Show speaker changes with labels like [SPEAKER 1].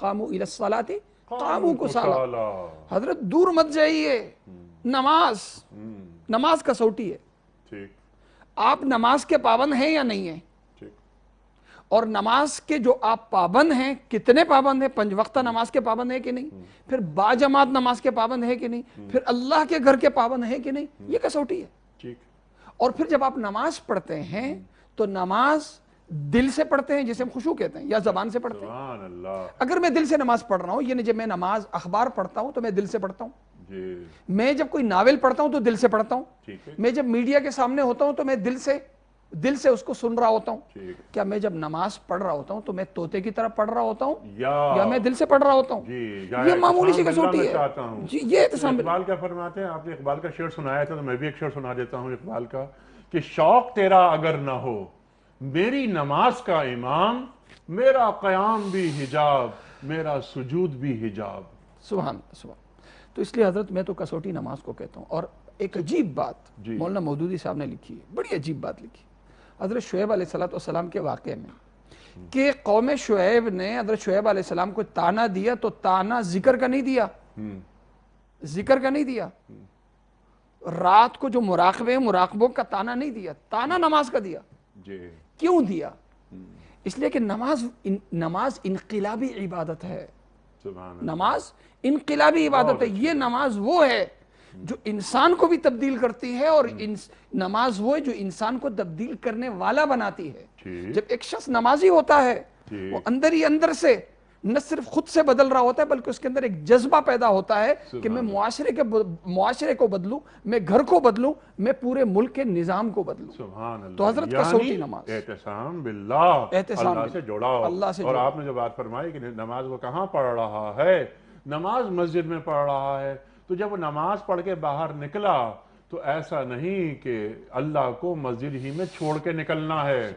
[SPEAKER 1] قاموا الى الصلاة قاموا کسالا حضرت دور مت جائیے۔ نماز۔ نماز کسوٹی ہے۔
[SPEAKER 2] ٹھیک۔
[SPEAKER 1] آپ نماز کے پابند ہیں یا نہیں ہیں؟ اور نماز کے جو آپ پابند ہیں کتنے پابند ہیں؟ پنج وقتہ نماز کے پابند ہیں کہ نہیں؟ پھر با جماعت نماز کے پابند ہیں کہ نہیں؟ پھر اللہ کے گھر کے پابند ہیں کہ نہیں؟ یہ کسوٹی ہے۔ اور پھر جب آپ نماز پڑھتے ہیں تو نماز دل سے پڑھتے ہیں جسے ہم خشوع کہتے ہیں یا زبان سے پڑھتے ہیں۔
[SPEAKER 2] اللہ۔
[SPEAKER 1] اگر میں دل سے نماز پڑھ رہا ہوں یعنی جب میں نماز اخبار پڑھتا ہوں تو میں دل سے پڑھتا ہوں۔
[SPEAKER 2] جی۔
[SPEAKER 1] میں جب کوئی ناول پڑھتا ہوں تو دل سے پڑھتا ہوں۔ میں جب میڈیا کے سامنے ہوتا ہوں تو میں دل سے دل سے اس کو سن رہا ہوتا ہوں۔ کیا میں جب نماز پڑھ رہا ہوتا ہوں تو میں طوطے کی طرح پڑھ رہا ہوتا ہوں؟
[SPEAKER 2] یا۔
[SPEAKER 1] میں دل سے پڑھ رہا ہوتا ہوں؟
[SPEAKER 2] جی
[SPEAKER 1] یہ معمولی سی کسوٹی ہے۔ جی یہ
[SPEAKER 2] اقبال کیا فرماتے ہیں؟ آپ نے اقبال کا شعر سنایا تھا تو میں بھی ایک شعر سنا دیتا ہوں اقبال کا کہ شوق تیرا اگر نہ ہو میری نماز کا امام میرا قیام بھی حجاب میرا سجود بھی حجاب۔
[SPEAKER 1] سبحان سبحان تو اس لیے حضرت میں تو کسوٹی نماز کو کہتا ہوں۔ اور ایک عجیب بات
[SPEAKER 2] جی۔
[SPEAKER 1] مولانا مودودی صاحب نے لکھی ہے بڑی عجیب بات لکھی۔ حضرت شعیب علیہ السلام کے واقعے میں کہ قوم شعیب نے حضرت شعیب علیہ السلام کو تانا دیا تو تانا ذکر کا نہیں دیا۔ ذکر کا نہیں دیا۔ رات کو جو مراقبے مراقبوں کا تانا نہیں دیا تانا نماز کا دیا۔
[SPEAKER 2] جی۔
[SPEAKER 1] کیوں دیا؟ اس لیے کہ نماز نماز انقلابی عبادت ہے۔ نماز انقلابی عبادت ہے۔ یہ نماز وہ ہے جو انسان کو بھی تبدیل کرتی ہے اور نماز وہ ہے جو انسان کو تبدیل کرنے والا بناتی ہے۔ جب ایک شخص نمازی ہوتا ہے۔ وہ اندر ہی اندر سے نہ صرف خود سے بدل رہا ہوتا ہے بلکہ اس کے اندر ایک جذبہ پیدا ہوتا ہے کہ میں معاشرے کے معاشرے کو بدلوں میں گھر کو بدلوں میں پورے ملک کے نظام کو بدلوں۔
[SPEAKER 2] سبحان اللہ۔
[SPEAKER 1] تو حضرت
[SPEAKER 2] یعنی
[SPEAKER 1] کسوٹی نماز۔
[SPEAKER 2] احتسام باللہ۔
[SPEAKER 1] احتسام
[SPEAKER 2] اللہ۔ سے جڑاؤ
[SPEAKER 1] اللہ سے
[SPEAKER 2] اور۔ آپ نے جو بات فرمائی کہ نماز وہ کہاں پڑھ رہا ہے؟ نماز مسجد میں پڑھ رہا ہے۔ تو جب وہ نماز پڑھ کے باہر نکلا تو ایسا نہیں کہ اللہ کو مسجد ہی میں چھوڑ کے نکلنا ہے۔